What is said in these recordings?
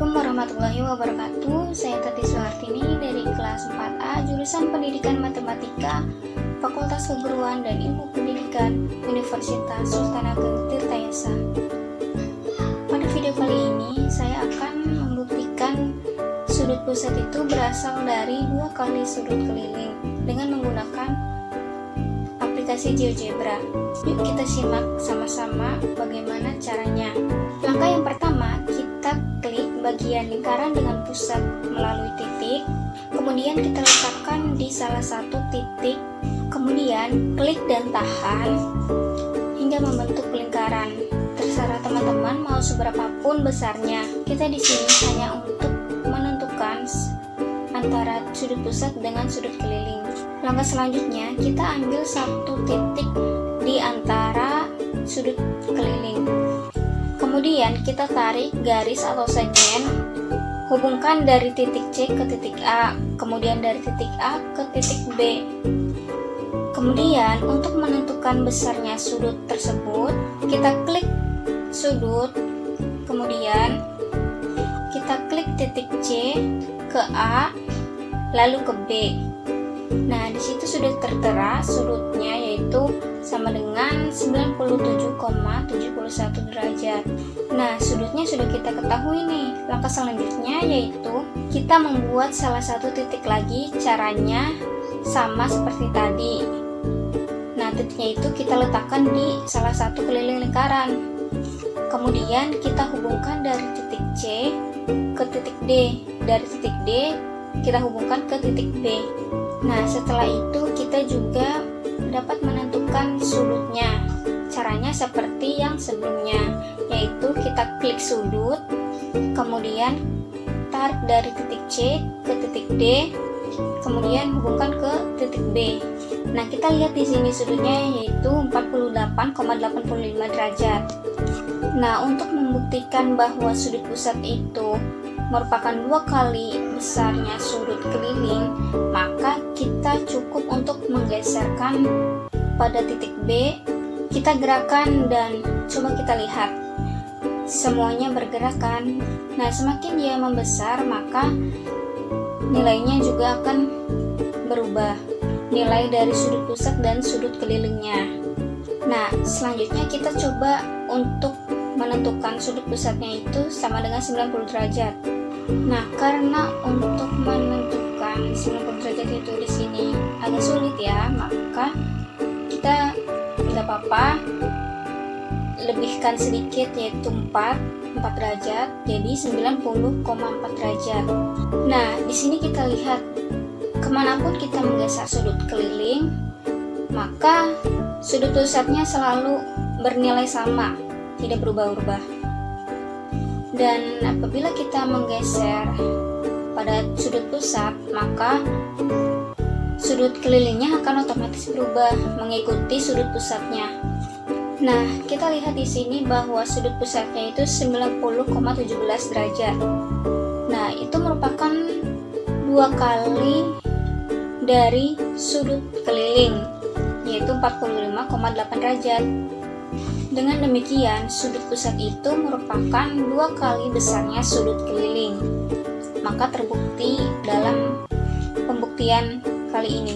Assalamualaikum warahmatullahi wabarakatuh. Saya Tati Suhartini dari kelas 4A Jurusan Pendidikan Matematika Fakultas Keguruan dan Ilmu Pendidikan Universitas Sultan Ageng Tirtayasa. Pada video kali ini saya akan membuktikan sudut pusat itu berasal dari dua kali sudut keliling dengan menggunakan aplikasi GeoGebra. Yuk kita simak sama-sama bagaimana caranya. Langkah yang pertama, bagian lingkaran dengan pusat melalui titik, kemudian kita letakkan di salah satu titik, kemudian klik dan tahan hingga membentuk lingkaran. Terserah teman-teman mau seberapapun besarnya. Kita di sini hanya untuk menentukan antara sudut pusat dengan sudut keliling. Langkah selanjutnya, kita ambil satu titik di antara sudut Kemudian kita tarik garis atau segmen, hubungkan dari titik C ke titik A, kemudian dari titik A ke titik B. Kemudian untuk menentukan besarnya sudut tersebut, kita klik sudut, kemudian kita klik titik C ke A, lalu ke B. Nah, di situ sudah tertera sudutnya yaitu sama dengan 97,71 derajat. Nah, sudutnya sudah kita ketahui nih. Langkah selanjutnya yaitu kita membuat salah satu titik lagi. Caranya sama seperti tadi. Nah, titiknya itu kita letakkan di salah satu keliling lingkaran. Kemudian kita hubungkan dari titik C ke titik D. Dari titik D kita hubungkan ke titik B. Nah, setelah itu kita juga dapat menentukan sudutnya. Caranya seperti yang sebelumnya, yaitu kita klik sudut, kemudian tarik dari titik C ke titik D, kemudian hubungkan ke titik B. Nah, kita lihat di sini sudutnya yaitu 48,85 derajat. Nah, untuk membuktikan bahwa sudut pusat itu merupakan dua kali besarnya sudut keliling, maka kita cukup untuk menggeserkan pada titik B, kita gerakan dan coba kita lihat. Semuanya bergerakan. Nah, semakin dia membesar, maka nilainya juga akan berubah. Nilai dari sudut pusat dan sudut kelilingnya. Nah, selanjutnya kita coba untuk menentukan sudut pusatnya itu sama dengan 90 derajat. Nah, karena untuk menentukan 90 derajat itu di sini agak sulit ya, maka apa-apa. Lebihkan sedikit yaitu 4 4 derajat jadi 90,4 derajat. Nah di sini kita lihat ke mana pun kita menggeser sudut keliling maka sudut pusatnya selalu bernilai sama tidak berubah-ubah. Dan apabila kita menggeser pada sudut pusat maka sudut kelilingnya akan otomatis berubah mengikuti sudut pusatnya. Nah kita lihat di sini bahwa sudut pusatnya itu 90,17 derajat. Nah itu merupakan dua kali dari sudut keliling yaitu 45,8 derajat. Dengan demikian, sudut pusat itu merupakan dua kali besarnya sudut keliling. Maka terbukti dalam pembuktian kali ini.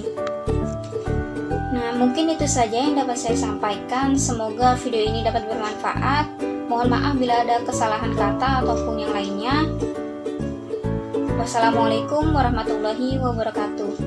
Nah, mungkin itu saja yang dapat saya sampaikan. Semoga video ini dapat bermanfaat. Mohon maaf bila ada kesalahan kata ataupun yang lainnya. Wassalamualaikum warahmatullahi wabarakatuh.